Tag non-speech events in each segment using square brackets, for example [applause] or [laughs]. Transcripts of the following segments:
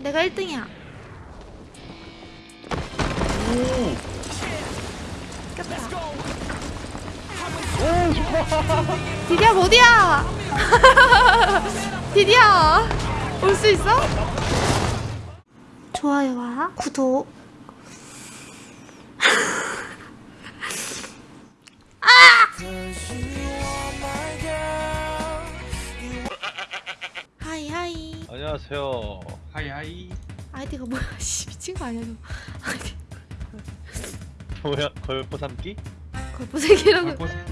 내가 1등이야. 오. 깼다. 오 좋아. 디디야 어디야? [laughs] 디디야 올 수 있어? 좋아요와 구독. 안녕하세요. 하이하이 아이디가 뭐야? [laughs] 씨 미친 거 아니야 너? 아이디 뭐야 걸포 삼기? 걸포색이라고. 걸포세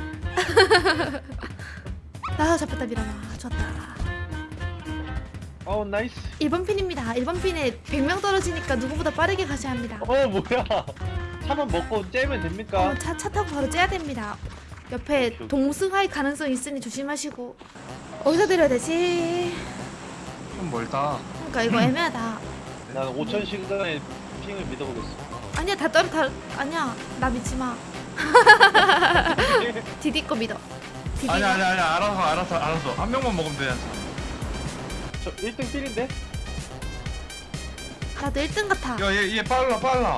나 잡혔다 미라나 좋았다. 어 나이스. 1번 핀입니다. 1번 핀에 100명 떨어지니까 누구보다 빠르게 가셔야 합니다. 어 뭐야? 차만 먹고 째면 됩니까? 어, 차, 차 타고 바로 째야 됩니다. 옆에 동승할 가능성 있으니 조심하시고. 어디서 내려야 되지? 좀 멀다 그러니까 이거 애매하다. 난 5천 시간의 핑을 믿어보겠어. 아니야 다 떨어 다 아니야 나 믿지 마. [laughs] [laughs] 디디 거 믿어. 디디. 아니 아니 아니 알아서 알아서 알아서 한 명만 먹으면 되잖아 저 1등 필인데? 나도 1등 같아. 야얘 얘 빨라 빨라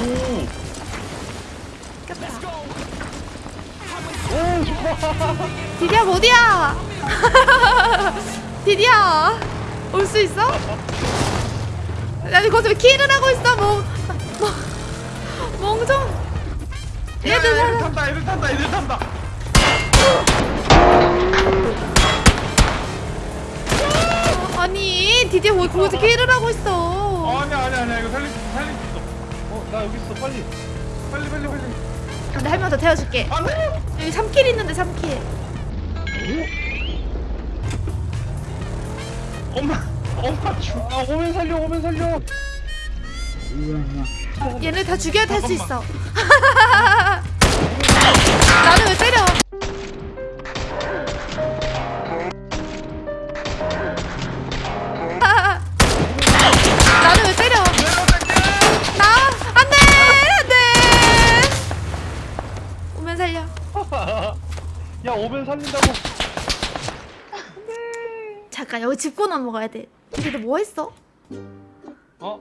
오. 깼다. 오 좋아. 디디야 어디야? [laughs] 디디야 올 수 있어? 아니 거기서 왜 킬을 하고 있어 뭐, 뭐 멍청. 야, 얘들 야. 애들 탄다 애들 탄다 애들 탄다 아니 디디야 왜 거기서 킬을 하고 있어? 아니 아니 아니 이거 살릴 수 있어 살릴 수 있어 어나 여기 있어 빨리. 빨리 빨리 빨리 근데 한 명 더 태워줄게. 안돼 여기 3킬 있는데 3킬. 엄마 엄마 죽 아 오면 살려 오면 살려. 얘네 다 죽여야 탈 수 있어. 나는 왜 때려? 나는 왜 때려? 나 안돼 안돼. 오면 살려. [laughs] 야 오면 살린다고. 잠깐 여기 짚고 넘어가야 돼. 근데 너 뭐 했어? 어? 어,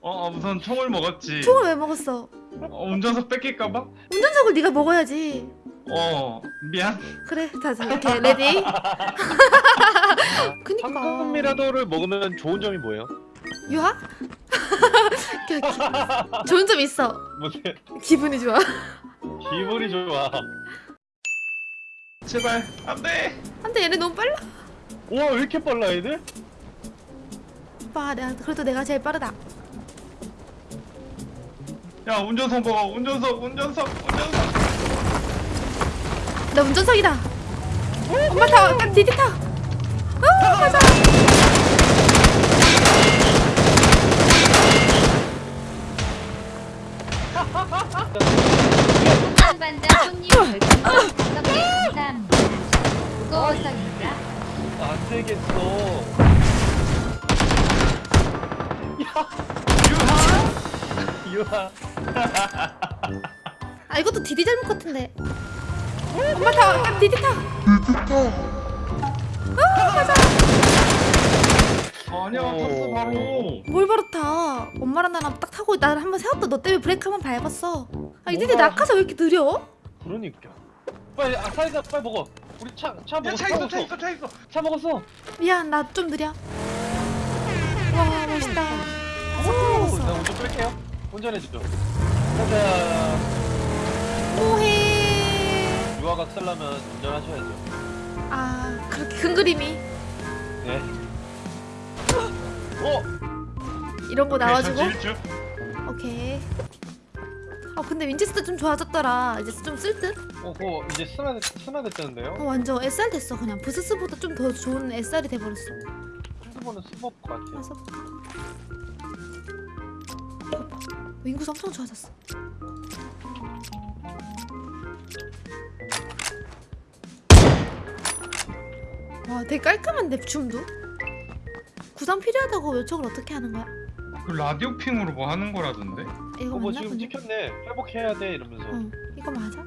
어 우선 총을 먹었지 총을 왜 먹었어? 어, 운전석 뺏길까봐? 운전석을 네가 먹어야지. 어 미안 그래, 자, 자 이렇게 ready. [laughs] 그니까. 황금 미라도를 먹으면 좋은 점이 뭐예요? 유학? [laughs] 좋은 점 있어. 무슨 기분이 좋아. 기분이 좋아. 제발 안돼 근데 얘네 너무 빨라. 우와 왜 이렇게 빨라 애들? 오빠, 내가 그래도 내가 제일 빠르다. 야 운전석 먹어 운전석 운전석 운전석 나 운전석이다. 엄마 타, 빨리 디디 타. 어, 가자. 반반 손님 무거워서입니다. 안 되겠어. 유하 유하. 아, 이것도 디디 잘못 같은데. 엄마 타, 빨리 디디 타. 아니야 오. 탔어 바로 뭘 바로 타? 엄마랑 나랑 딱 타고 나를 한번 세웠다. 너 때문에 브레이크 한 번 밟았어. 아, 이 디디 뭐가- 낙하사 왜 이렇게 느려? 그러니까. 빨리 아 사이다 빨리 먹어. 우리 차 차 먹었어. 야차 있어 차 있어 차 있어 차 먹었어. 미안, 나 좀 느려. 와, 멋있다. 아, 석고 나. 운전 끌게요. 운전해 주죠. 가자. 뭐해? 유아가 쓰려면 운전하셔야죠. 아, 그렇게 큰 그림이 네. [gasps] 어? 이런 거 나와주고. 오케이. 어 근데 윈체스터 좀 좋아졌더라. 이제 좀 쓸 듯? 어, 그거 이제 스나 스나 됐다는데요? 어 완전 SR 됐어 그냥 부스스보다 좀 더 좋은 SR이 돼버렸어. 핸드폰은 스모크 같아요. 그래서 윙구스 엄청 좋아졌어. 와 되게 깔끔한데 줌도? 구상 필요하다고 요청을 어떻게 하는 거야? 그 라디오 핑으로 뭐 하는 거라던데? 이거 어, 뭐 맞나 지금 보네. 찍혔네. 회복해야 돼 이러면서. 응 이거 맞아?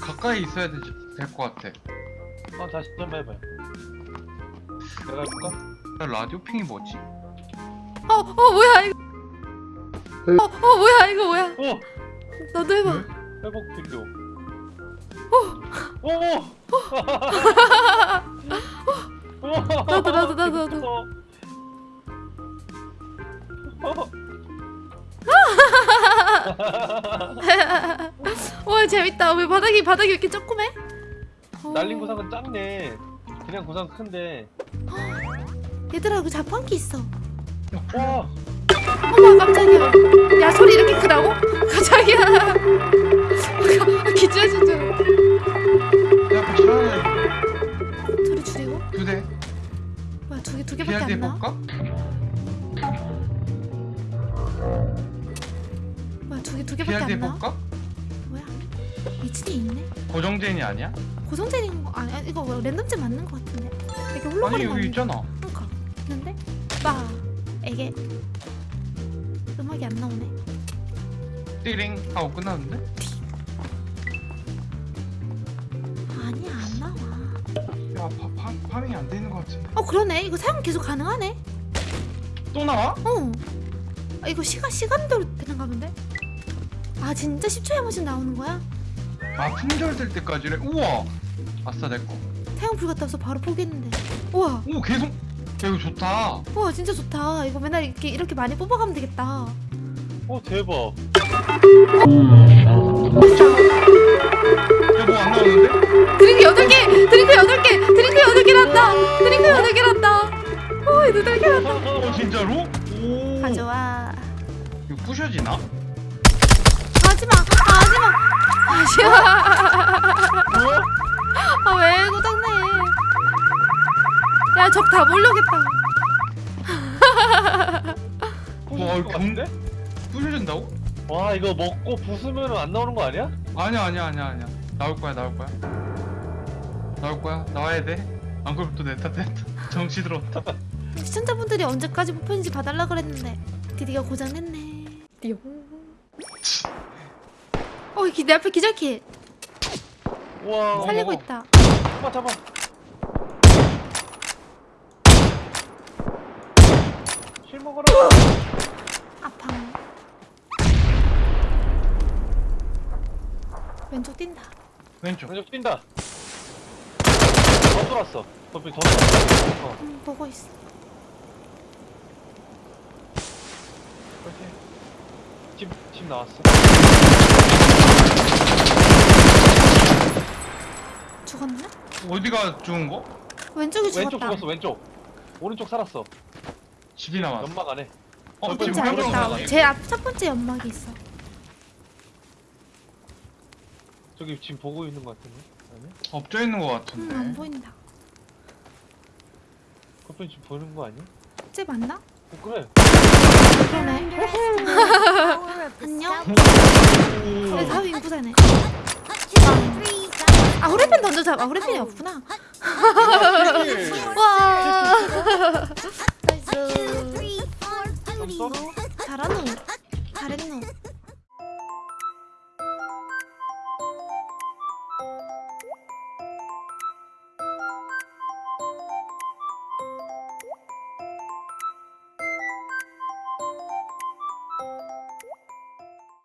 가까이 있어야 될 것 같아 어, 다시 한번 해봐요. 내가 해볼까? 야, 라디오 핑이 뭐지? 어, 어 뭐야 이거? 어, 어 뭐야 이거 뭐야? 어! 너도 해봐. 왜? 회복 필요. 오! 오! 나도, 나도, 나도, 나도. 어. [laughs] 와 재밌다. 왜 바닥이 바닥이 왜 이렇게 조그매? 어. 날린 구상은 작네. 그냥 구상 큰데. [gasps] 얘들아 그 자판기 있어. 와! 어머 깜짝이야. 야 소리 이렇게 크다고? [laughs] 깜짝이야. 아, [laughs] 기절 진짜. 내 앞에 차라리 소리 줄이고. 두 대. 뭐야 두개두 개밖에 안 나? 해볼까? 뭐야 두 개 두 개밖에 안 나? 해볼까? 뭐야? 미친이 있네. 고정제인이 아니야? 고정제인 거 아니야? 이거 뭐 랜덤제 맞는 거 같은데? 이렇게 아니 훌렁거리는 여기 있잖아. 그러니까 있는데 빠 이게 음악이 안 나오네. 띠링 하고 끝났는데? 아니야 안 나와. 야 파, 파, 파밍이 안 되는 것 같은데. 어 그러네. 이거 사용 계속 가능하네. 또 나와? 어. 아, 이거 시간 시간대로 되는 가 본데? 아 진짜 10초에 한 번씩 나오는 거야? 아 품절 될 때까지래. 우와. 아싸 내 거. 사용 불 갔다 와서 바로 포기했는데. 우와. 오 계속. 야 이거 좋다. 우와 진짜 좋다. 이거 맨날 이렇게 이렇게 많이 뽑아가면 되겠다. 오 대박. 야뭐 안 나오는데? 드링크 8개! 드링크 8개! 드링크 8개란다! 드링크 8개란다! 어, 얘들 8개란다. 어 진짜로? 오. 가져와. 이거 부셔지나? 적다 몰려겠다. 와, 같은데? 부셔진다고? 와 이거 먹고 부수면 안 나오는 거 아니야? 아니야 아니야 아니야 아니야. 나올 거야 나올 거야. 나올 거야 나와야 돼. 안 그러면 또내 탓, 내 탓. 정치 들어왔다. [laughs] 시청자분들이 언제까지 뽑혔는지 봐달라 그랬는데 드디어 고장냈네. 띠용. 어, 기- 내 앞에 기절키 우와. 살리고 어머. 있다. 잡아 잡아. 먹어라. 아파. 왼쪽 뛴다. 왼쪽. 왼쪽 뛴다. 더 돌았어. 덤비 더 돌았어. 어, 음, 보고 있어. 그렇지. 집, 집 나왔어. 죽었나? 어디가 죽은 거? 왼쪽이 죽었다. 왼쪽 죽었어, 왼쪽. 오른쪽 살았어. 집이 남았어. 연막 안에. 어, 지금 왼쪽 알겠다. 제 앞 첫 번째 연막이 있어. 저기 지금 보고 있는 것 같은데? 아니? 엎져 있는 것 음, 같은데. 안 보인다. 커플 지금 보는 거 아니야? 쟤 맞나? 어, 그래. 그러네. 안녕. 내 다음 인구사네. 아 후레펜 던져 잡. 아 후레펜이 없구나. 와. 나이스. 좀 썰어? 잘하노.